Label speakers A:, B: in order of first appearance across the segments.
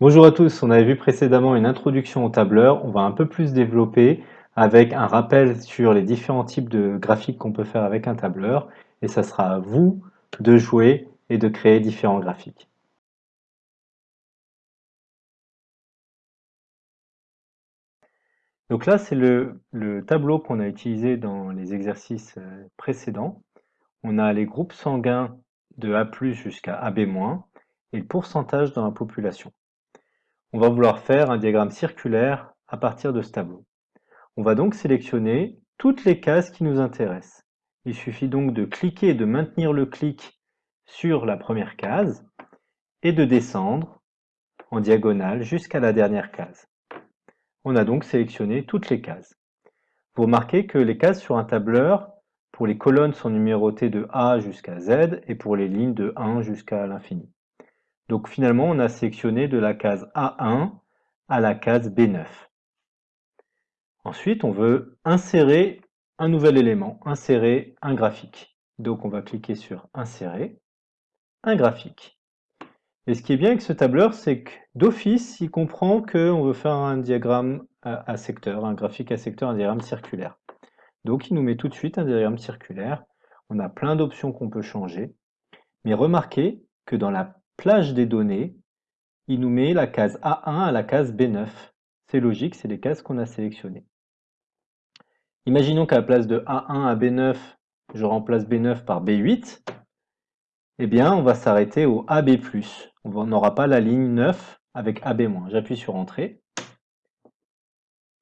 A: Bonjour à tous, on avait vu précédemment une introduction au tableur, on va un peu plus développer avec un rappel sur les différents types de graphiques qu'on peut faire avec un tableur et ça sera à vous de jouer et de créer différents graphiques. Donc là, c'est le, le, tableau qu'on a utilisé dans les exercices euh, précédents. On a les groupes sanguins de A+, jusqu'à AB- et le pourcentage dans la population. On va vouloir faire un diagramme circulaire à partir de ce tableau. On va donc sélectionner toutes les cases qui nous intéressent. Il suffit donc de cliquer et de maintenir le clic sur la première case et de descendre en diagonale jusqu'à la dernière case. On a donc sélectionné toutes les cases. Vous remarquez que les cases sur un tableur, pour les colonnes sont numérotées de A jusqu'à Z et pour les lignes de 1 jusqu'à l'infini. Donc finalement, on a sélectionné de la case A1 à la case B9. Ensuite, on veut insérer un nouvel élément, insérer un graphique. Donc on va cliquer sur Insérer, un graphique. Et ce qui est bien avec ce tableur, c'est que d'office, il comprend qu'on veut faire un diagramme à, secteur, un graphique à secteur, un diagramme circulaire. Donc il nous met tout de suite un diagramme circulaire. On a plein d'options qu'on peut changer. Mais remarquez que dans la plage des données, il nous met la case A1 à la case B9. C'est logique, c'est les cases qu'on a sélectionnées. Imaginons qu'à la place de A1 à B9, je remplace B9 par B8. Eh bien, on va s'arrêter au AB+. On n'aura pas la ligne 9 avec AB-. J'appuie sur Entrée.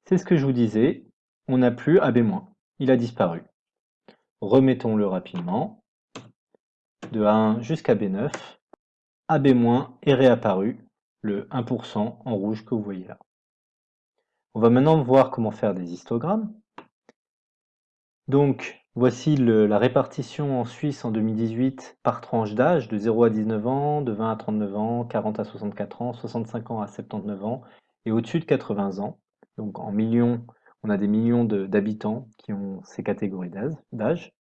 A: C'est ce que je vous disais, on n'a plus AB-. Il a disparu. Remettons-le rapidement. De A1 jusqu'à B9. AB- est réapparu, le 1% en rouge que vous voyez là. On va maintenant voir comment faire des histogrammes. Donc, voici la répartition en Suisse en 2018 par tranche d'âge, de 0 à 19 ans, de 20 à 39 ans, 40 à 64 ans, 65 ans à 79 ans, et au-dessus de 80 ans. Donc en millions, on a des millions d'habitants qui ont ces catégories d'âge.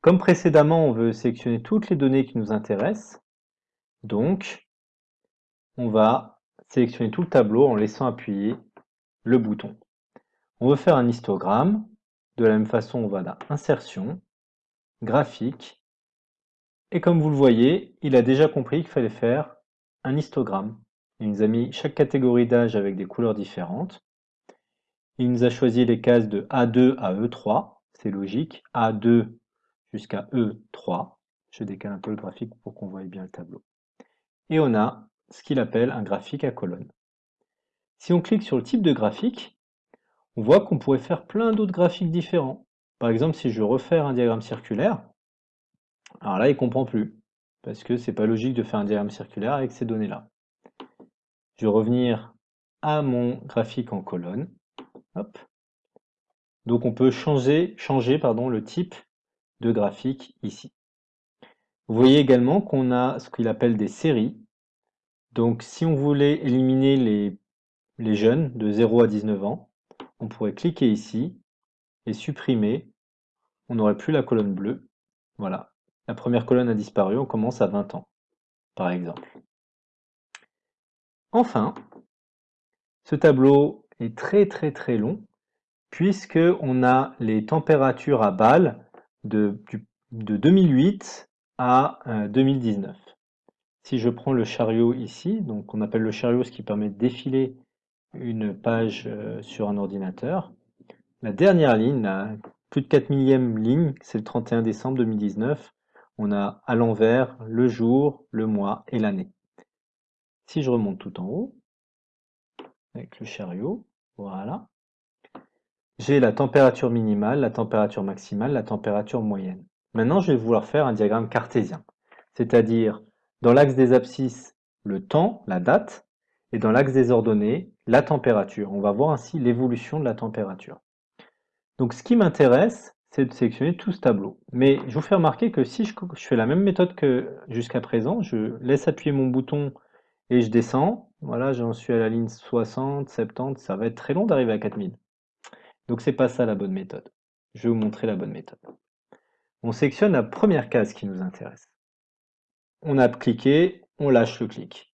A: Comme précédemment, on veut sélectionner toutes les données qui nous intéressent. Donc, on va sélectionner tout le tableau en laissant appuyer le bouton. On veut faire un histogramme. De la même façon, on va dans Insertion, Graphique. Et comme vous le voyez, il a déjà compris qu'il fallait faire un histogramme. Il nous a mis chaque catégorie d'âge avec des couleurs différentes. Il nous a choisi les cases de A2 à E3, c'est logique, A2 jusqu'à E3. Je décale un peu le graphique pour qu'on voie bien le tableau et on a ce qu'il appelle un graphique à colonnes. Si on clique sur le type de graphique, on voit qu'on pourrait faire plein d'autres graphiques différents. Par exemple, si je veux un diagramme circulaire, alors là, il ne comprend plus, parce que c'est pas logique de faire un diagramme circulaire avec ces données-là. Je vais revenir à mon graphique en colonne. Donc on peut changer, le type de graphique ici. Vous voyez également qu'on a ce qu'il appelle des séries. Donc si on voulait éliminer les, jeunes de 0 à 19 ans, on pourrait cliquer ici et supprimer. On n'aurait plus la colonne bleue. Voilà. La première colonne a disparu, on commence à 20 ans, par exemple. Enfin, ce tableau est très très très long, puisque on a les températures à Bâle de, de 2008 à 2019. Euh, si je prends le chariot ici, donc on appelle le chariot ce qui permet de défiler une page euh, sur un ordinateur, la dernière ligne, la plus de 4 millième ligne, c'est le 31 décembre 2019. On a à l'envers le jour, le mois et l'année. Si je remonte tout en haut, avec le chariot, voilà, j'ai la température minimale, la température maximale, la température moyenne. Maintenant, je vais vouloir faire un diagramme cartésien, c'est-à-dire dans l'axe des abscisses, le temps, la date, et dans l'axe des ordonnées, la température. On va voir ainsi l'évolution de la température. Donc ce qui m'intéresse, c'est de sélectionner tout ce tableau. Mais je vous fais remarquer que si je, fais la même méthode que jusqu'à présent, je laisse appuyer mon bouton et je descends, voilà, j'en suis à la ligne 60, 70, ça va être très long d'arriver à 4000. Donc c'est pas ça la bonne méthode. Je vais vous montrer la bonne méthode on sélectionne la première case qui nous intéresse. On a cliqué, on lâche le clic.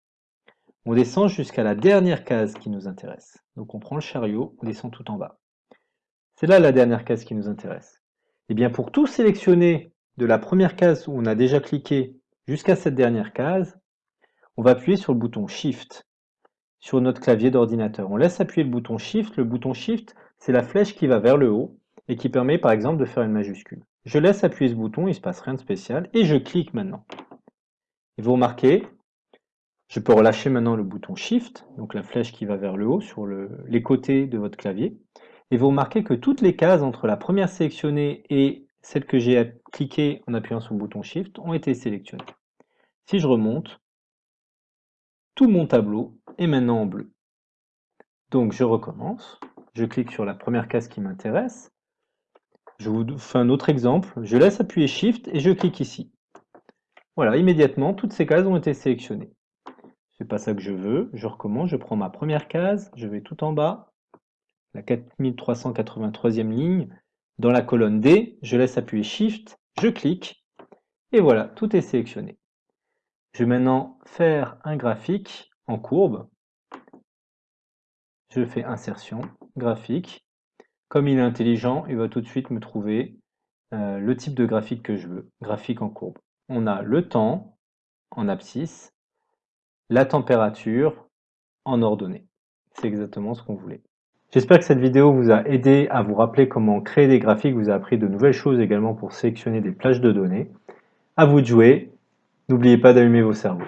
A: On descend jusqu'à la dernière case qui nous intéresse. Donc on prend le chariot, on descend tout en bas. C'est là la dernière case qui nous intéresse. Et eh bien pour tout sélectionner de la première case où on a déjà cliqué jusqu'à cette dernière case, on va appuyer sur le bouton Shift sur notre clavier d'ordinateur. On laisse appuyer le bouton Shift. Le bouton Shift, c'est la flèche qui va vers le haut et qui permet par exemple de faire une majuscule. Je laisse appuyer ce bouton, il ne se passe rien de spécial, et je clique maintenant. Et vous remarquez, je peux relâcher maintenant le bouton Shift, donc la flèche qui va vers le haut sur les côtés de votre clavier, et vous remarquez que toutes les cases entre la première sélectionnée et celle que j'ai cliquée en appuyant sur le bouton Shift ont été sélectionnées. Si je remonte, tout mon tableau est maintenant en bleu. Donc je recommence, je clique sur la première case qui m'intéresse, je vous fais un autre exemple, je laisse appuyer Shift et je clique ici. Voilà, immédiatement, toutes ces cases ont été sélectionnées. C'est pas ça que je veux, je recommence, je prends ma première case, je vais tout en bas, la 4383e ligne, dans la colonne D, je laisse appuyer Shift, je clique, et voilà, tout est sélectionné. Je vais maintenant faire un graphique en courbe. Je fais insertion, graphique. Comme il est intelligent, il va tout de suite me trouver euh, le type de graphique que je veux, graphique en courbe. On a le temps en abscisse, la température en ordonnée. C'est exactement ce qu'on voulait. J'espère que cette vidéo vous a aidé à vous rappeler comment créer des graphiques, vous a appris de nouvelles choses également pour sélectionner des plages de données. À vous de jouer, n'oubliez pas d'allumer vos cerveaux.